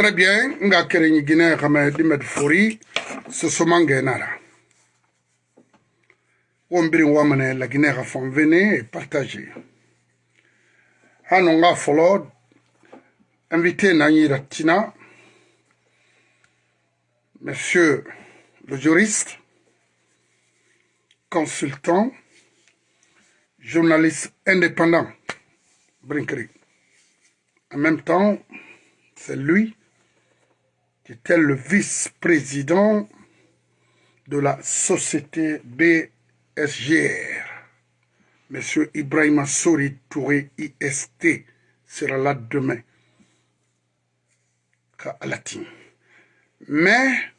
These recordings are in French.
Très bien, nga kerenyi Guinée kama dimet fori wamane la a et partagez. Hano nga follow invité Nani Ratina, monsieur le juriste, consultant, journaliste indépendant, Brinkeri. En même temps, c'est lui qui était le vice-président de la société BSGR. Monsieur Ibrahim Souri Touré IST sera là demain. Mais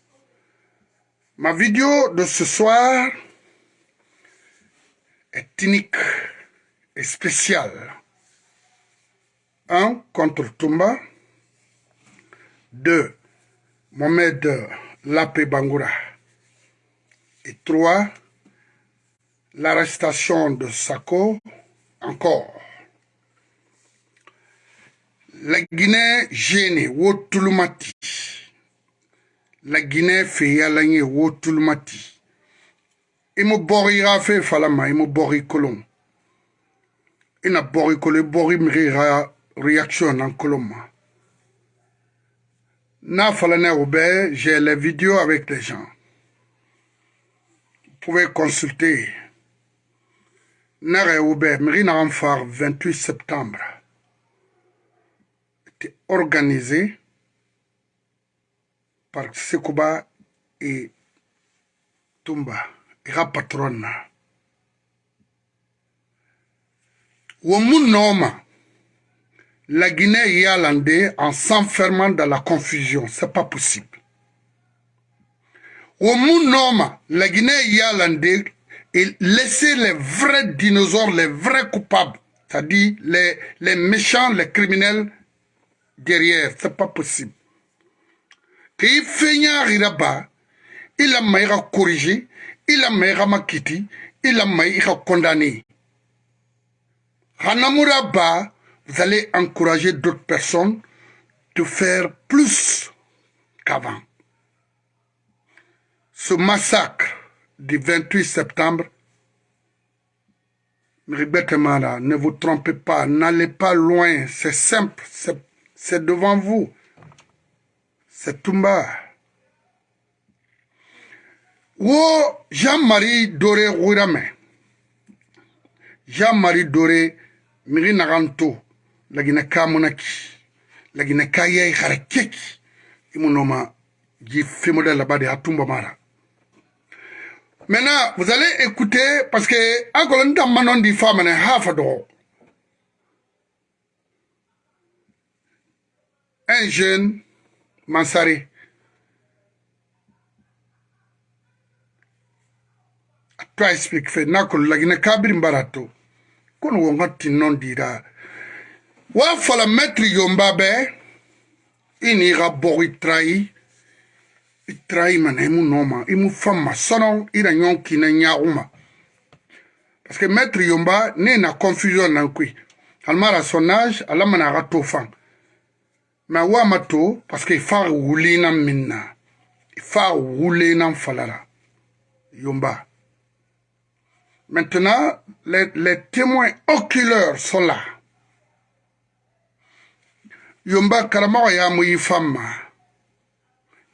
ma vidéo de ce soir est unique et spéciale. Un, contre Tumba. Deux, Mohamed Lapé Bangoura. Et trois, l'arrestation de Sako encore. La Guinée gênée, Wotulumati. La Guinée fait yalanye, Wotulumati. i mo bɔgi ra fe fala ma i mo bɔgi kolon i na bɔgi kolo i bɔgi migi ra reaction na kolon ma falane oube, j'ai les vidéos avec les gens. Vous pouvez consulter. Nare oube, mrina amfar 28 septembre. Était organisé par Sekouba et Tumba, et patronne. Womun Noma, la Guinée yalandais en s'enfermant dans la confusion. C'est pas possible. Au Noma, la Guinée yalandais et laisser les vrais dinosaures, les vrais coupables, c'est-à-dire les, les méchants, les criminels derrière. C'est pas possible. Qu'il fait là-bas, il a maïra corrigé, il a maïra il a maïra condamné. Hanamuraba, vous allez encourager d'autres personnes de faire plus qu'avant. Ce massacre du 28 septembre, ne vous trompez pas, n'allez pas loin, c'est simple, c'est devant vous, c'est Tumba. Wo Jean-Marie Doré Rourame, Jean-Marie Doré Miri Naranto, lagina ka monaki. Lagina ka yai keki imunoma ji fimodèle là-bas de Atumba Mara. Maintenant, vous allez écouter, parce que, encore une fois, manon di femme, un jeune, Mansari, toi explique, fait, nakol, lagina kabiri mbarato, kono wongati non dira, wa fala maître yomba be ini ga bogi trai trai mana imu noma imu fama sono ira nyon kina nyauma parce que maître yomba ne na confusion nan kui almara son âge ala mana to fan mais wa mato parce que fa wuli na minna. Fa wuli na falara yomba. Maintenant les, les témoins oculaires sont là yomba karamago ya mu yi famma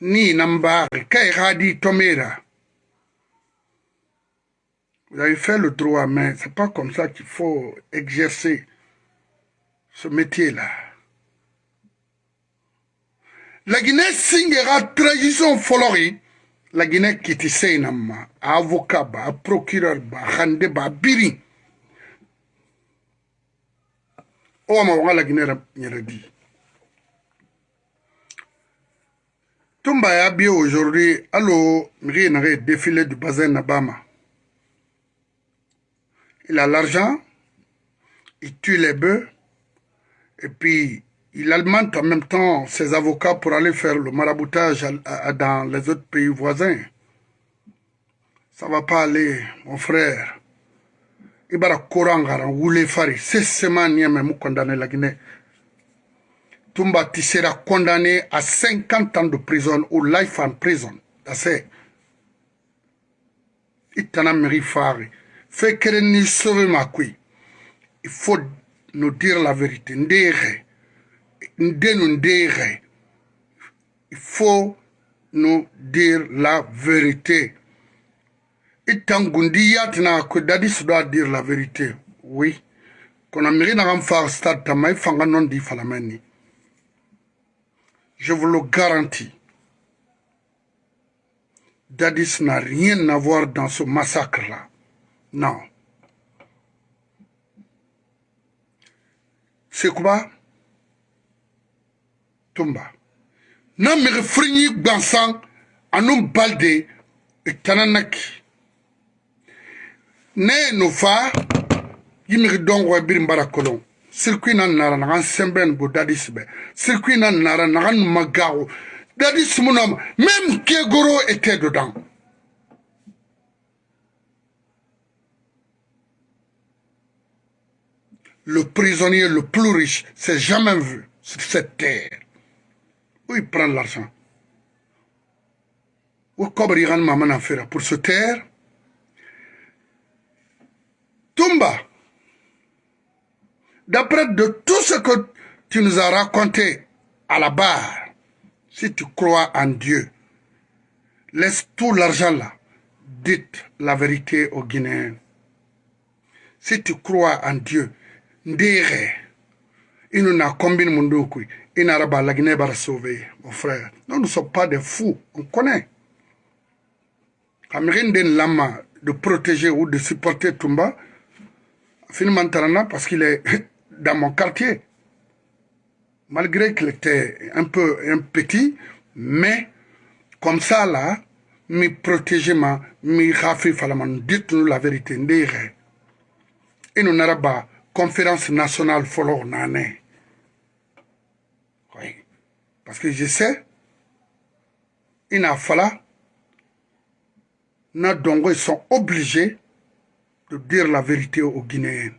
ni nambari kai hadi tomera. Vous avez fait le droit mais c'est pas comme ça qu'il faut exercer ce métier là la Guinée singera trahison folori. La Guinée kiti seinama avocat ba procureur ba hande ba biri. O ma wala Guinée nyere di Tumba ya bien aujourd'hui, allo, Miri défilé du bazin Nabama. Il a l'argent, il tue les bœufs, et puis il alimente en même temps ses avocats pour aller faire le maraboutage dans les autres pays voisins. Ça va pas aller, mon frère. Ibara Korangara, Woulé Fari, c'est seulement Niamé condamné la Guinée. Tumba, tu seras condamné à 50 ans de prison ou life en prison. C'est Il t'en a mérité. Fais que ni sauver ma couille. Il faut nous dire la vérité. Ndere. Ndere. Il faut nous dire la vérité. Il t'en gundi yatina que Dadis doit dire la vérité. Oui. Qu'on a mérité stade tamay fanga non di falameni. Je vous le garantis. Dadis n'a rien à voir dans ce massacre-là. Non. C'est quoi? Tumba. Na mere frinyi gbansan anum balde tananaki. Ne no fa yimiri dongwa birin bara kolon. Circuit na nara nagan sembren bo dadis be. Nara nagan magago dadis même Kegoro était dedans le prisonnier le plus riche s'est jamais vu sur cette terre. Où il prend l'argent? Où Kobriran Maman faire pour se taire Tumba d'après de tout ce que tu nous as raconté à la barre, si tu crois en Dieu, laisse tout l'argent là. Dites la vérité aux Guinéens. Si tu crois en Dieu, ndere, il nous a combien de monde il n'a pas la Guinée va sauver, mon frère. Nous ne sommes pas des fous, on connaît. Amérine Lama de protéger ou de supporter Tumba, finalement parce qu'il est dans mon quartier. Malgré qu'il était un peu un petit, mais comme ça là, me protéger ma, me rafi dites-nous la vérité. Et nous pas conférence nationale follow. Oui. Parce que je sais, il a fallu, ils sont obligés de dire la vérité aux Guinéens.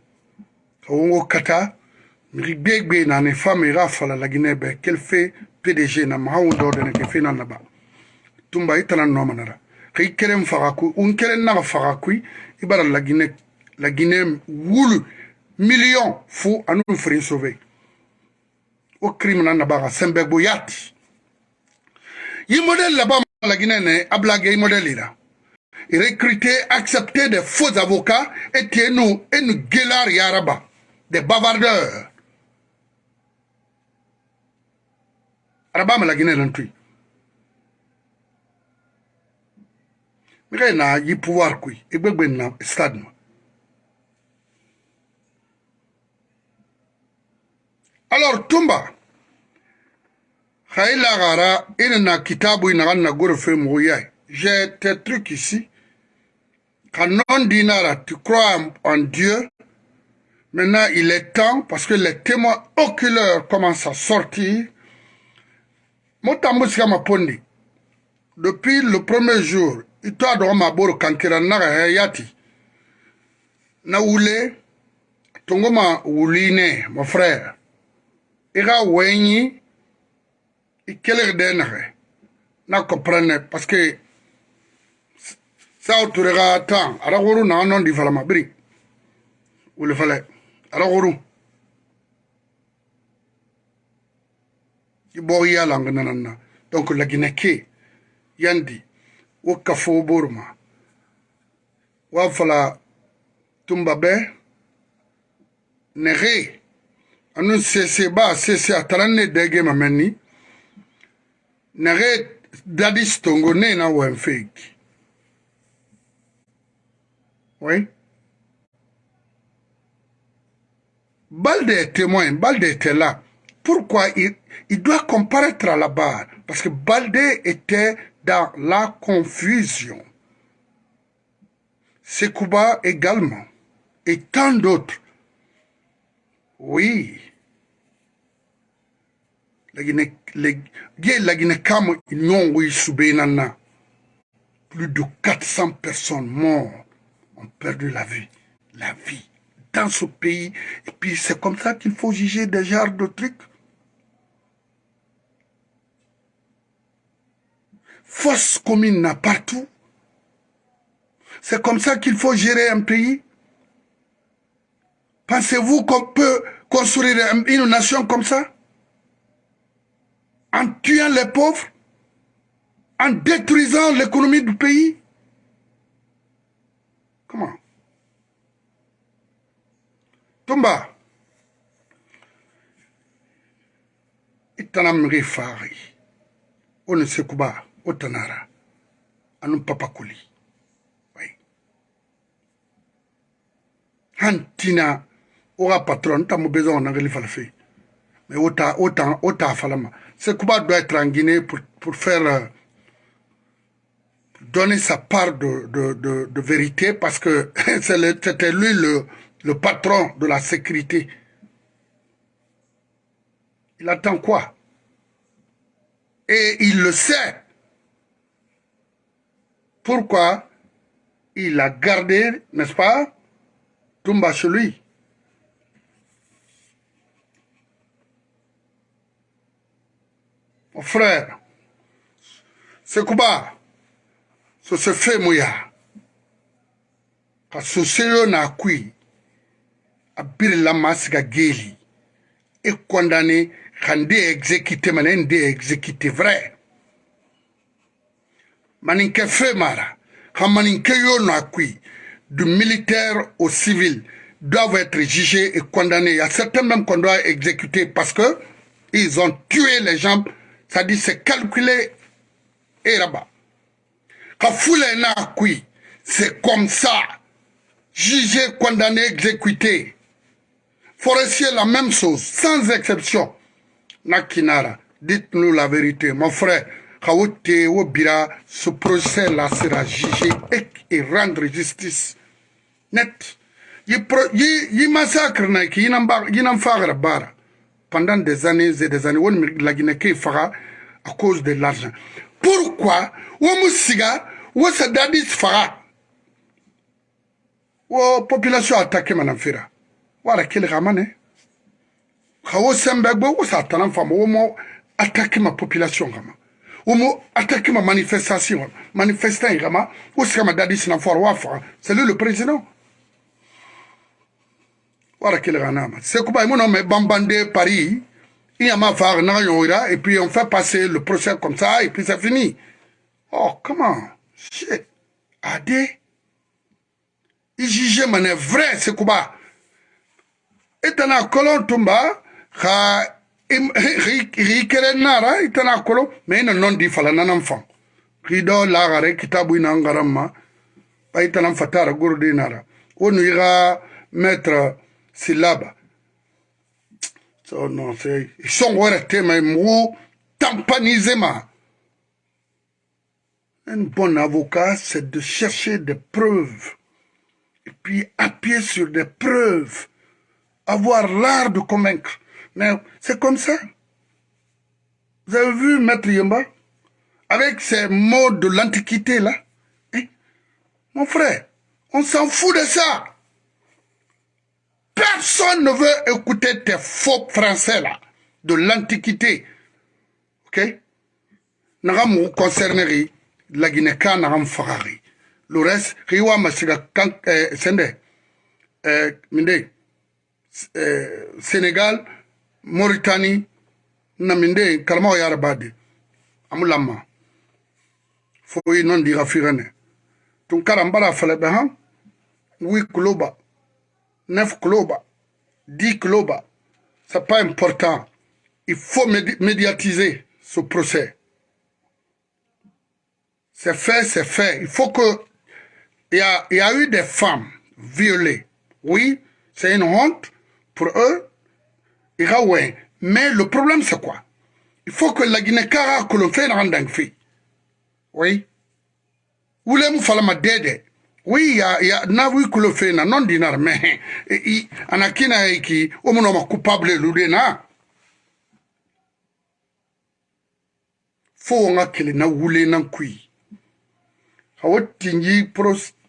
Ongo kata miri gbegbe na ne femme ira fala fait PDG na mahawu do de ke ba. Tumba itana no manara ku un wulu million fu anu frin sauver o crime na na ba yati. Yi modèle là bas la Guinée ne ablage modèle ira recruter accepter des faux avocats et nous et nous yaraba des bavardeurs. Arabama la Guinée l'entui. Mire na yi pouvoir kui, egbegbe na stade Alors Tumba, Khaïla Gara, il na kitabu ina na gorefe mouyaï. J'ai tes trucs ici. Quand non dinara, tu crois en Dieu, Maintenant, il est temps, parce que les témoins oculaires commencent à sortir. Mapondi, depuis le premier jour, il donné ma boro kankira naga yati. Na tongoma wuline, mon frère. Denare. Na comprenne, parce que ça autorera tant. Ara wuru na non mabri. Wule fallait? Aragoru ibogi ya lang nanana donc lagina ke yandi wo kafo borma wa fala tumba be nege anu sese ba sese ataranne dege mameni. Nege dadis tongo ne na wen fake oui Balde est témoin, Balde était là. Pourquoi il, il doit comparaître à la barre? Parce que Balde était dans la confusion. Sekouba également. Et tant d'autres. Oui. Plus de 400 personnes mortes ont perdu la vie. La vie dans ce pays. Et puis c'est comme ça qu'il faut juger des genres de trucs. Force commune partout. C'est comme ça qu'il faut gérer un pays. Pensez-vous qu'on peut construire une nation comme ça? En tuant les pauvres? En détruisant l'économie du pays? Tumba, itana mri fari, on sekuba, otanara, anu papa kuli. Hantina, aura patron, t'as mon besoin, on fait. Mais autant, autant, autant, falama. Sekuba doit être en Guinée pour, pour faire, euh, donner sa part de, de, de, de vérité parce que c'était lui le, le patron de la sécurité, il attend quoi? Et il le sait. Pourquoi il a gardé, n'est-ce pas, Toumba chez lui? Mon frère, quoi Ce se fait mouya. Parce que n'a a birila maa siga geeli e condamné xan de exécuté manen de exécuté vrai maninke fe mara xa maninke yo no a kui du militaire au civil doivent être jugés et condamnés. Il y a certains même qu'on doit exécuter parce que ils ont tué les gens. Ça dit c'est calculé et là-bas. C'est comme ça. Jugé, condamné, exécuté. Forestier, la même chose, sans exception. Nakinara, dites-nous la vérité. Mon frère, ce procès-là sera jugé et, rendre justice. Net. Il massacre pendant des années et des années. La Guinée fera à cause de l'argent. Pourquoi Ouamoussiga, Ouassadadis fera? La population attaquée, Madame Fira wala kele gamane khawo sembe gbo wo satanan famo wo mo attaque ma population mo attaque ma manifestation manifestant gama wo sikama dadi sina for wa fa c'est lui le président. Wala kele ganama c'est kuba mo no me bambande paris. Il y a ma phare na yoira et puis on fait passer le procès comme ça et puis c'est fini. Oh comment shit. Ade il juge mané vrai quoi? Itana kolon tumba xa nara itana kolo non di fala kitabu ina ngaran ma fatara gurdi nara. Wonu ixa maître silaba. So non c'est songo were tema mugu tampaniser ma. Un bon avocat c'est de chercher des preuves. Et puis appuyer sur des preuves avoir l'art de convaincre. Mais c'est comme ça. Vous avez vu Maître Yomba Avec ces mots de l'Antiquité là. Hein? Mon frère, on s'en fout de ça. Personne ne veut écouter tes faux français là, de l'Antiquité. Ok? Nagamu concernerie, la Guinée-Ka nagam fagari. Le reste, Riwa Masiga eh, Sende, eh, Minde, Sénégal, Mauritanie, naminde kalma yara bade amulama foyi non dira firene. Tun karambara fale be han 8 kiloba 9 kiloba 10 kiloba c'est pas important. Il faut médiatiser ce procès. C'est fait c'est fait. Il faut que il y a eu des femmes violées. Oui c'est une honte pour eux, Iraoué. Mais le problème, c'est quoi? Il faut que la Guinée-Cara, que l'on fait un fait. Oui. Où les falama dede. Oui, il y a, y a, na que le fait, na non dinar, mais, en a kina qui, au moins, coupable, l'oudena. Faut nga kele na wule na kui. Hawa tingi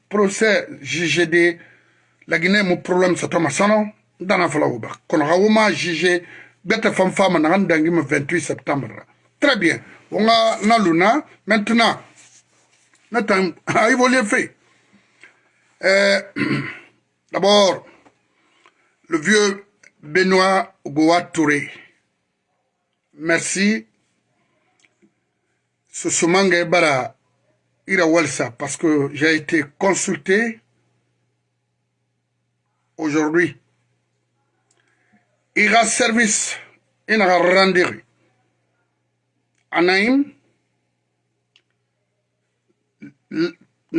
procès JGD, la Guinée, mon problème, c'est Thomas Sanon. Dana fala wo ba kono ha woma juge bete fam fama na dangi ma 28 septembre très bien On a Naluna, maintenant, Nathan a évolué fait. Euh, d'abord, le vieux Benoît Goa Touré. Merci. Ce Somangue Bara Ira Walsa, parce que j'ai été consulté aujourd'hui. i ga service i na ga randiri a naim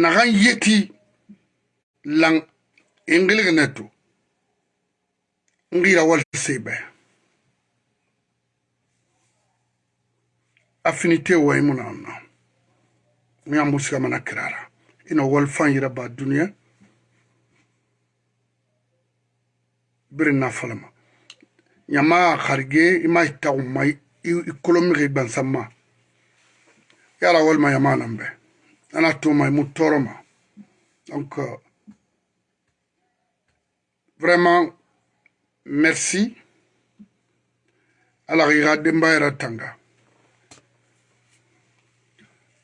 nagan yeti lang ingilig netu ngira wal sebe. Affinité wa imuna anna nya musika mana kirara. Ina wal fan yira ba duniya birin na falama. Nyama kharge ima taw mai ikolomi ban samma yara wal ma yama nambe. Ana to mai mutoroma donc euh, vraiment merci. Ala ira demba era tanga.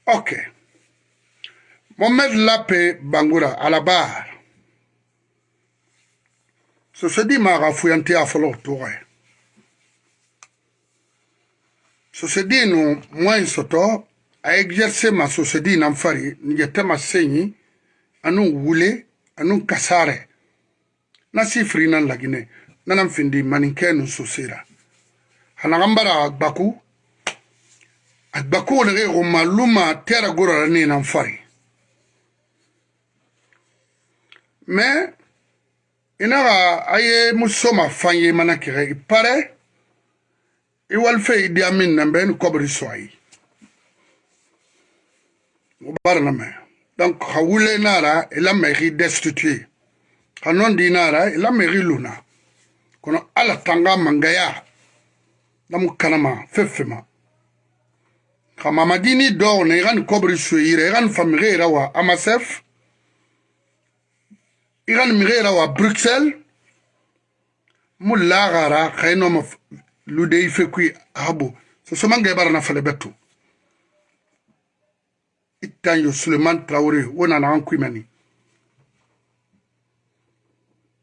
Ok. Mohamed Lape Bangura à la barre. Ce se dit ma rafouillante à folo touré ce se dit nous moins soto a exercer ma société nan fari njete ma senyi anu wule anu kasare na sifri nan lagine nanan findi maninke nu sosira hanagambara agbaku agbaku nege goma luma tera gorara ni nan fari mais inaga aye musoma fanye mana kire ipare iwalfe idi amin nambe ni kobri barna me. Donc nara destitué ha non di nara luna. Kono ala tanga mangaya. Damu kanama fefema. Ha mamadini do na iran kobri suire famire rawa amasef. Iran mire rawa bruxelles. Mu lagara khayno lude ife kui habo so so mangay barana fale betu Itanyo Suleiman Traoré, on en a un Kwimani.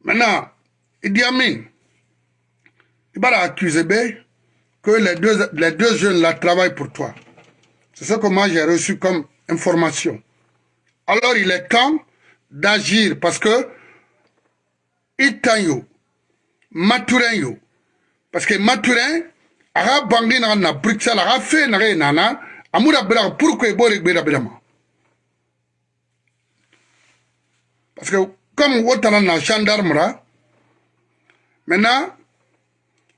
Maintenant, Idi Amin, il va accuser que les deux, les deux jeunes là travaillent pour toi. C'est ce que moi j'ai reçu comme information. Alors il est temps d'agir parce que Itanyo, Maturin yo, parce que Maturin, aga bangi na na Bruxelles, aga fait na nana, amura bira pourquoi bori gbera birama parce que comme wotana na gendarme ra maintenant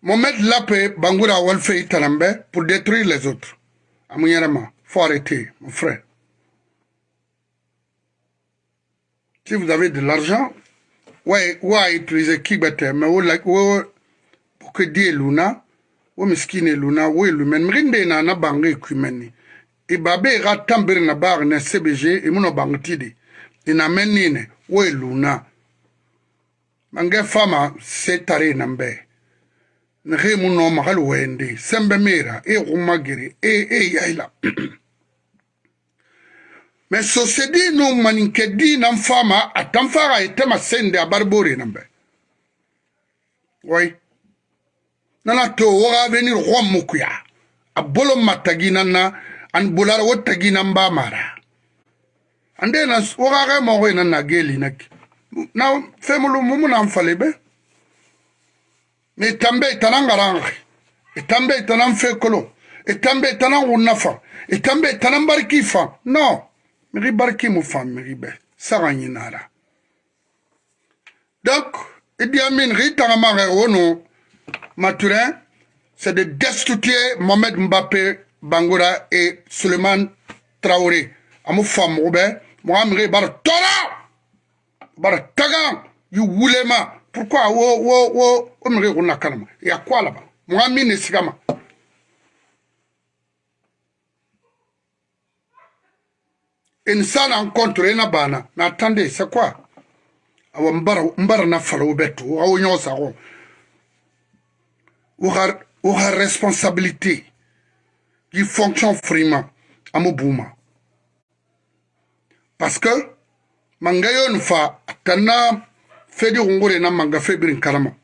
Mohamed Lape Bangura Walfe Italambe pour détruire les autres. Amouyarama, faut arrêter, mon frère. Si vous avez de l'argent, ouais, ouais, utiliser Kibete, mais pour kwedi eluna omiskini eluna welumene mirinde na na bango ekumene e babe e ga tambere na baagi na sebege e mu na bango ti di e na me nine weluna mange fama se tare e na mbe. Ni ge mu no magali wende. Sembe mera e guma gere e e yaila. Me sosedi no maninke di nan fama atan faga e tema sende abari bore na mbe. Wai nana to woga venir xommukuya a bolo ma taginan na an bulara wo taginan ba mara. Ande na wogaxe moxoy nan na gelinaki na femulu mumu nan fali be. Mais itambe itana ngaranxe itambe e itanan fekolo itambe e itanan xunna fan itambe e itanan bariki fan non mixi bariki mu fan mixi be. Saxa ɲinara donc idiamin xi taxamaxe wonu Maturin c'est de destituer Mohamed Mbappé Bangoura et Suleiman Traoré. Amu fam Robert, Mohamed bar tora, bar tagan, yu wulema. Pourquoi wo wo wo o mire ko nakanama? Ya quoi là-bas? Mohamed ne sigama. Une salle en contre na bana. Mais attendez, c'est quoi? Awa mbara mbara na falo beto, awo nyosa ko. Ou responsabilité. qui fonctionne vraiment à Mobouma. Parce que, mangayo nfa, tana fedi na manga febirin karama.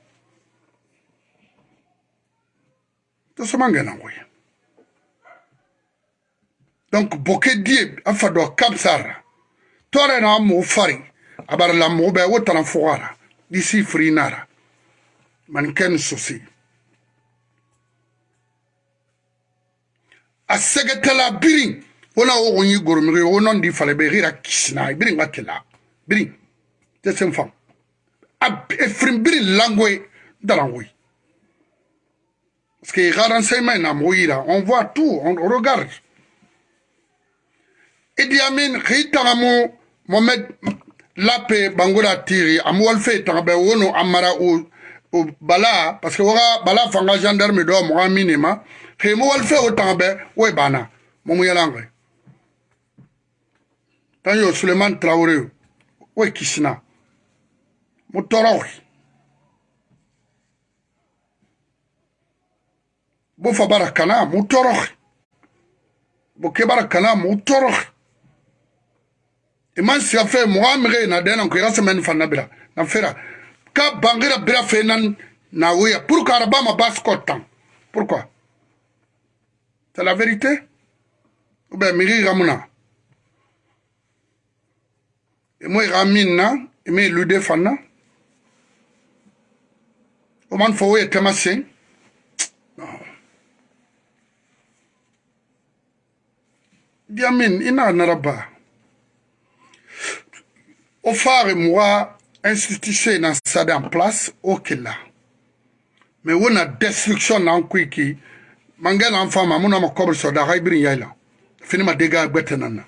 To so manga na ngoye. Donc, boke die, afa do kapsara. Tore na mo fari, abar la mo be wotana fogara. Disi frinara. Man ken sosi. aseketela biri wona wo go nyi goromege wo nondi fale be gira kisina biri nga tela biri te sen fam a efrim biri langoe dalangoe parce que ga renseignement na mo ira on voit tout on regarde. E Idi amin ge itaga mo momed lape bangoda tiri amo walfe itaga be wono amara o bala parce que waka bala fanga gendarme do mo minima he mo wal fe o tambe we bana. Mo mu yalange tan yo Suleiman Traoré. We kisina mo torox bo fa barakana mo torox bo ke barakana mo torox iman siga fe mo amire na dena ko ya semaine fanna bira. Na fera ka bangira bira fe nan na wuya pour que araba ma bas kotan pourquoi? C'est la vérité? Ou bien miri ramuna e mo ramin na e me lude fanna o man fo wuya tema sen diamin ina naraba o fare moi institution na sada en place o kila mais wona destruction na kwiki mangela mfama muna makobre so da haibrin yaila fini ma dega gbete nana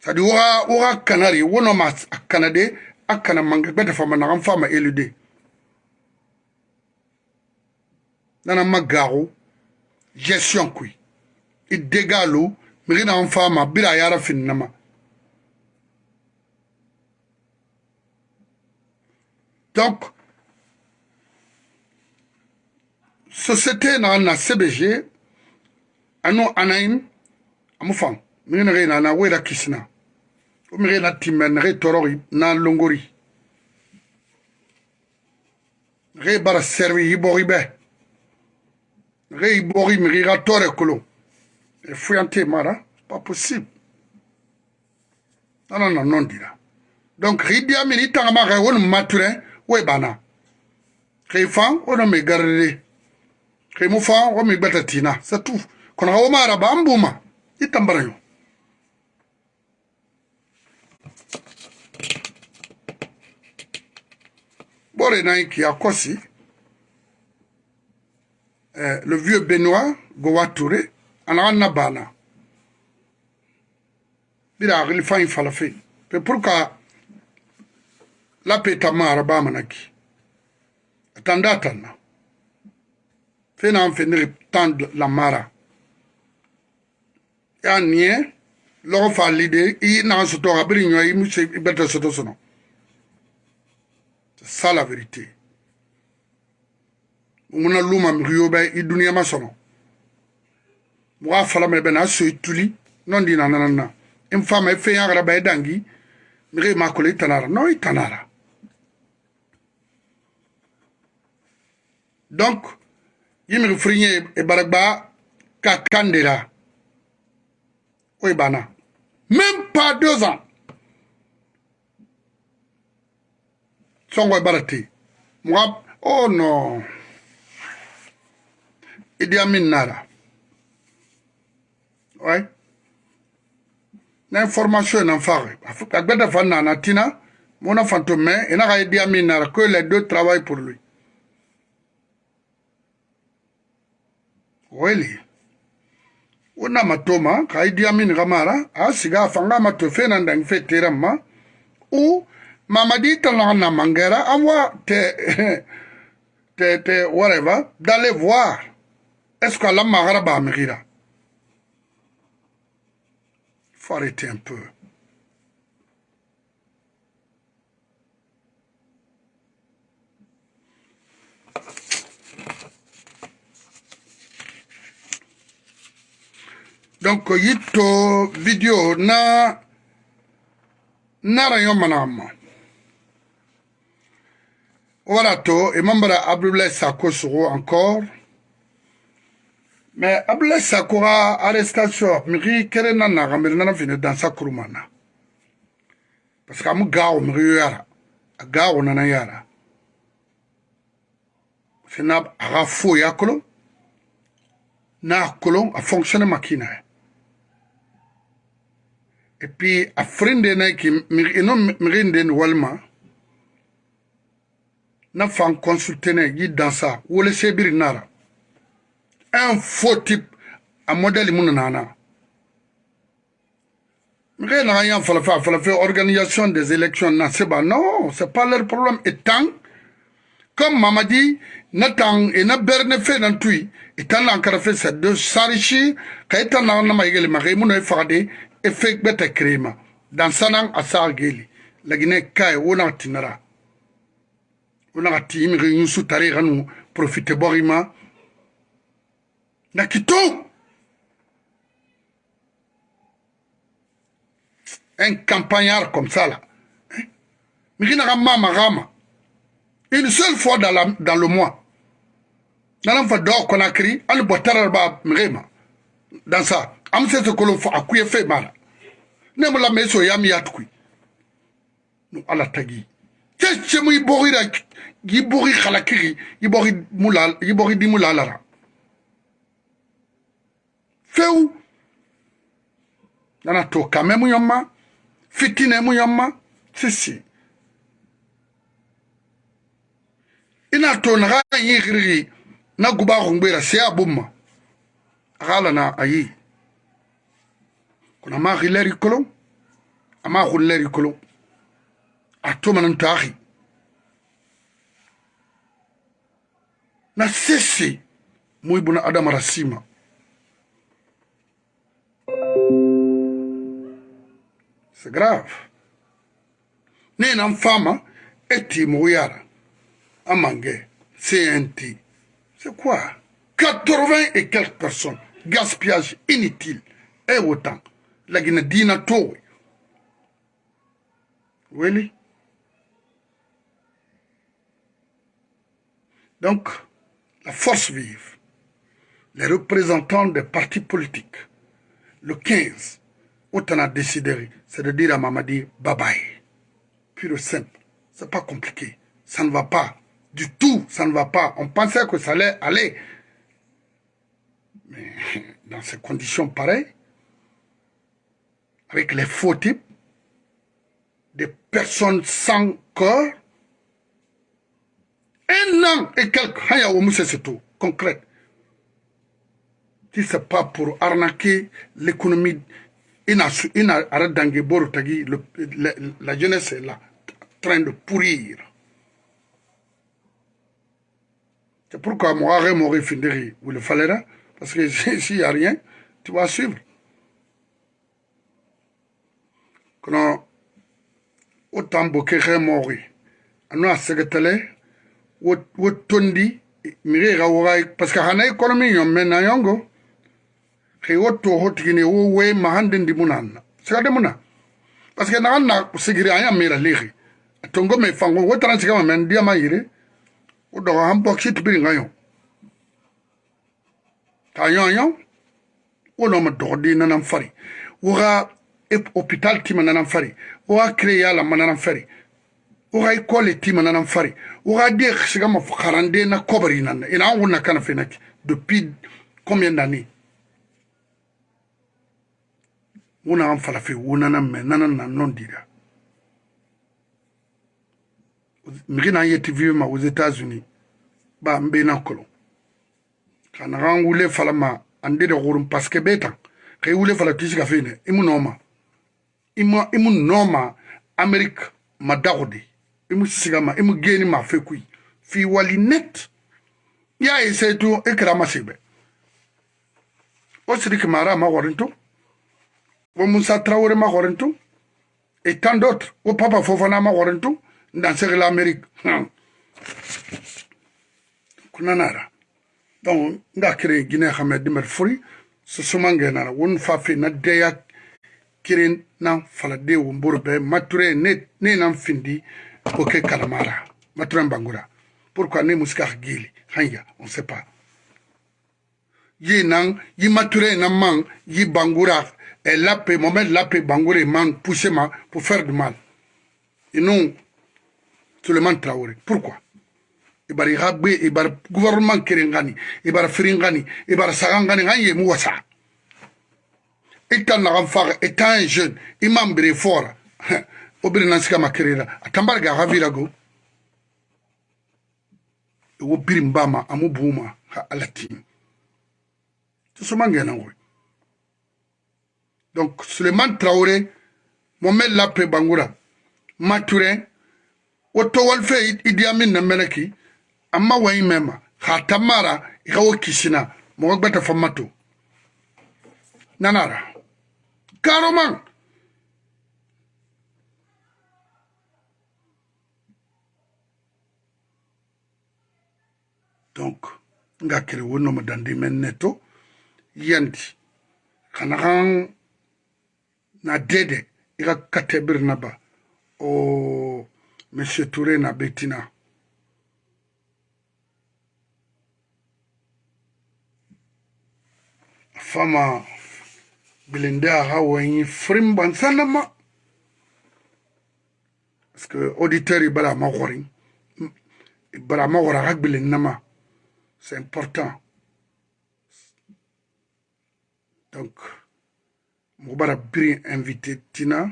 sadi wa wa kanari wono ma kanade akana manga gbete fama na mfama elude nana magaru gestion kui i degalu mirina mfama bila yara fin nama donc société na na cbg ano anaim amu fan mine nege na na wera kisina o mege na timme nege torori na longori. Nege bara servi yibori be. Nege yibori mege ga tore kolo. E fuyante mara pas possible. Nana na non dira. Donc ridia mini tangama ge wonu maturin we bana. Kai fan o me garre kai mu fan o me gbata tina. Tout kono o mara ba ambuma itambara yo. Bore na ki akosi euh, le vieux Benoît Gowa Touré ana na bana. Bira agli fan falafe pe pourquoi la lappe tamma arabama naggi attanda tanna fena an feniri tan lammara e an niye logo fallide i naga soto abiri ño i muse i berte soto sono c'est ça la vérité. Muna luma migi yoɓe i duniyama sono moga falamene ɓe na soyi tuli non di nanananna in fama i feyagaraba i dangi migi ma kolo i tanara non i tanara donc yimiri furinye e baragba ka kandela. Oy bana même pas deux ans. Songo e barati moi oh non. Idi Amin nara. Ouais. Na information na fare agbeda fa na tina mona fantôme et na Idi Amin nara. Que les deux travaillent pour lui weli wona matoma ka idi amin gamara asiga fanga mato fena ndang fe terama u mamadi tala na mangera envoie te te te whatever d'aller voir. Est-ce que la magara ba mira faut un peu donc yito video na nara yo manama voilà to et mambara abdoulaye sako sogo encore. Mais abdoulaye sako ka arrestation migi kere na naga nana kurumana parce que amu gawo yara a nana yara. Ya kolon na a fonctionne et epuis a firindenaki ino mirindeni walima na fan consultene gi dansa wolesebiri nara. Un faux type a modèle mun nana. Mire naga yan falafe a falafe organisation des élections na seba. Non c'est pas leur problème. Et tant comme mamadi na tan e na berne fe nan tui e tan lan karafe c'est de s'enrichir ka e tan naga nama yegeli maka i mun e fagade e fe beta krema. Dan sanan asa geli. Lagine kai wona tinara wona ti mi ri yusu tari ganu profite borima na kito! Un campagnard comme ça là mi ri na mama gama une seule fois dans, la, dans le mois. Nanan fa dɔɔ konakiri hali bɔtara ba mege ma dans ça amsese kolon fo akuye fe mara. Nemu la meso yami yatkui nu ala tagi. Cece mu iborira ibori khalakiri ibori mula ibori dimula lara feu nana to kame mu yamma fitine mu yamma sisi ina to naga yigiri na guba khungwera se abumma agala na ayi. Kuna ma gileri kolon ama gileri kolon na sisi muy buna adama c'est grave. Ne nan fama eti mo yara amange CNT C'est quoi? 80 et quelques personnes. Gaspillage inutile. Et autant. La Guinée dina to. Oui. Donc, la force vive, les représentants des partis politiques, le 15, autant a décidé, c'est de dire à Mamadi, bye bye. Pure simple. C'est pas compliqué. Ça ne va pas. Du tout, ça ne va pas. On pensait que ça allait aller. Mais dans ces conditions pareilles, avec les faux types, des personnes sans corps, un an et quelques, c'est tout, concret. Si ce n'est pas pour arnaquer l'économie, la jeunesse est là, en train de pourrir. C'est pourquoi moi, je m'aurais fini où le fallait parce que s'il n'y a rien, tu vas suivre. kono wo tambo kexe mooxi ano a segetele wo tondi miri xa woxay parce que xana économie ñom mais nayongo xe wo tooxo tigini wo we maxan de ndimunanna siga demuna parce que naxan na sigiri a ñamira lixi a tongo me fango wo tana sigama men ndiyama yire wo doxa xan boxi tibiringa yo ta ñoño wo noma doxo dinanan fari woxa ka hôpital ti ma nana fari. O ka kire ya la ma nana fari. O ka école ti ma nana fari. O ka de siga ma karande na kɔbari na ina an wuna kana fena depuis combien d'années? Wuna an falafe wunana mɛ nana na nɔ dira migi na yeti vive ma aux États-Unis. Ba mbena kolo. Kana kan wule fala ma ande de gurum parce que beta kay wule fala tisi ka fene imu noma imu imu noma Amerique ma dagodi imu siga ma imu geni ma fe kui fi wali net. Ya ese tu ikra masibe. O sirik mara ma gorinto o Moussa Traoré ma gorinto et tant d'autres o Papa Fofana ma gorinto dans l'Amérique. Kunanara. Donc, nga kire Guinée Hamed Dimer Furi, susumangena won fa fe na deya kirin nan falade wumbur be mature ne nan findi o ke kalamara. Mature bangura pourquoi ne musika gili? Hanya on sait pas. Yi nan yi mature nan man yi bangura. Et lape moment lape bangura man pousser ma pour faire du mal. Et non Suleiman Traoré pourquoi? Ibara igagbe ibara gouvernement kerengani ibara firingani ibara sagangani ngan ye mu wasa ita na faga ita un jeune imam bire fora. Obire nansika makerera atambara ga havira go. Wo biri mbama amu buma ha alatin to so mangena ngoy donc Suleiman Traoré Mohamed Lapre Bangura. Maturin woto walfe Idi Amin na meleki amma wayi mema. Ha tamara ikawo kisina mo gbata famato nanara karoman donc nga kere wono mo dandi men neto yandi na dede ika katebir na ba o monsieur Touré na betina. Fama bilinde aha wanyi firim ban sanama. Parce que auditeur i bala ma xorin i bala ma xora xa gbilin nama c'est important. Donc mogo bara biri invité tina.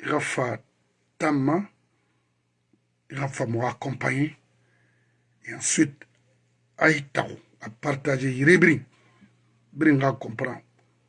I xa fa tamma i xa fa mogo accompagner et ensuite a yi taxu a partager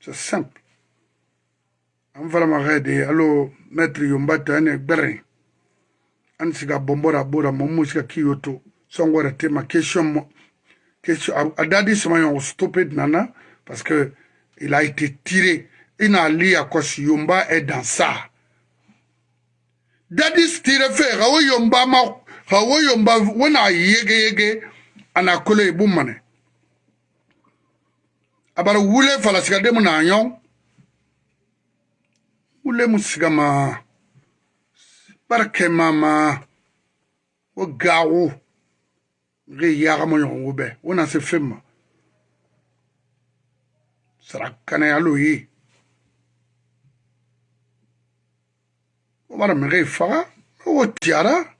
c'est simple. An falama xede alo maître yombata ane gberen an siga bombora bora momu siga kiyoto. Songora tema question mo question a dadi sama yon stupide nana parce que il a été tiré. Ina li akosi yomba est dans ça. Dadi stire fe xawo yomba ma xawo yomba wona yege yege ana kolo ibumane abara wule fala sigade mu nanyo wule mu sigama barke mama. Wo gawo. Ge yaga mo yongo be wona se femma sarakana ya loyi obara mege faga wo tiara.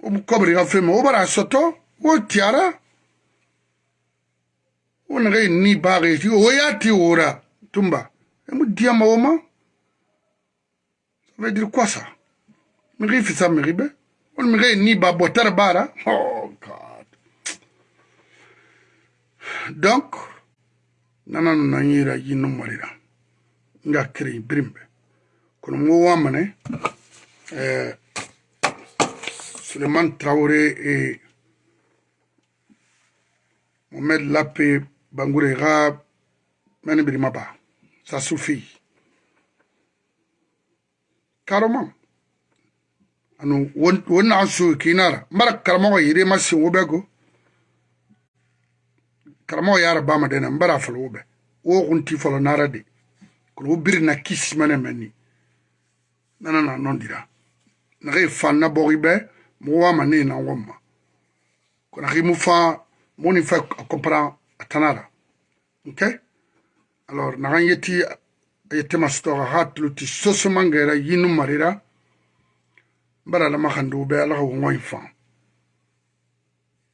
Wo mukobri ga femma obara soto. Wo tiara. Wona ga ni baage ti o ya ti ora. Tumba. E mu dia ma? Oma ça veut dire quoi ça mi ri fisa mi ribe on mi ga ni ba botar bara. Oh god. Donc nana na nyira yinu marira nga kiri brimbe kono mo wa mane euh Suleiman Traoré et Mohamed Lapé Bangoure ga mani birima ba ça suffit carrément. Anu won na su kinara. Mara karamo yire masi wobego karamo yara ba ma dena mbara falo wobe. Wo kunti falo nara de. Ko bir na kis mane mani nana na non dira. Na re fan na boribe mo wa mane na womma. Ko na rimu fa moni fa comprend atanara ok? Alors naxan yeti yetema sutoxa xa tuluti sosomangera yinu marira. Bara lama xandu be ala xa wongoyin fan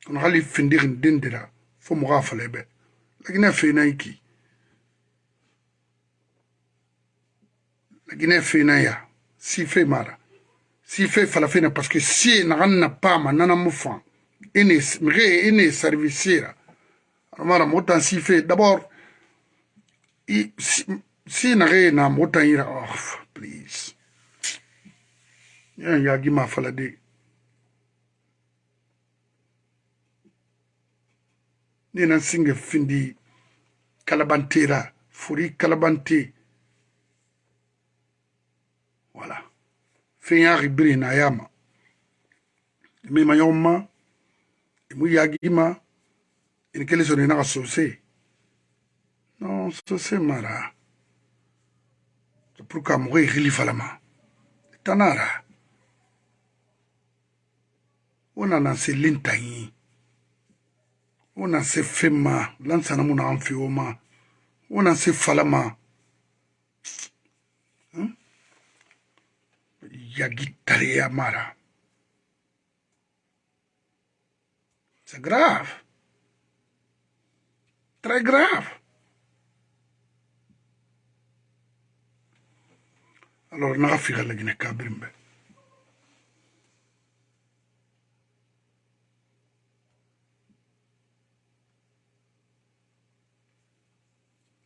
on xali findixin dindira fo moxa fale be lagina fenayi ki lagina fenaya si fe mara. Si fe falafena parce que sie naxan na paama nana mu fan ene mixe ene servicera mara motan si fait d'abord si, nage na motan ira oh please. Yan yagi ma fala de ni nan singe findi kalabantera furi kalabante. Voilà. Fen yagi biri na yama. Mi ma yoma yagi ma ini kele so nena ka sose non sose mara. Pour ka mogo e gilifalama tanara. O nana se lentangi o na se fɛn ma lansana mu na an fɛ o ma o na se fala ma yagi taleya mara. C'est grave. Très grave. Alors, naga figa lagine kabirimbe.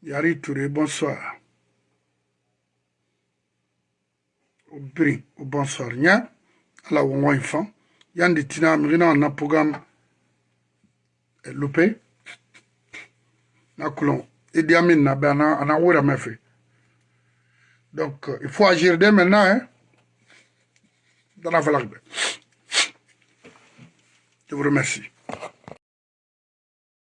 Yari Touré, bonsoir. Au brin, au bonsoir. Nya, ala wongo infant. Yandi tina, mrina na programme loupé. Na kulon. Idi Amin na be ana ana wura mefe donc il faut agir dès maintenant hein. Dans la je vous remercie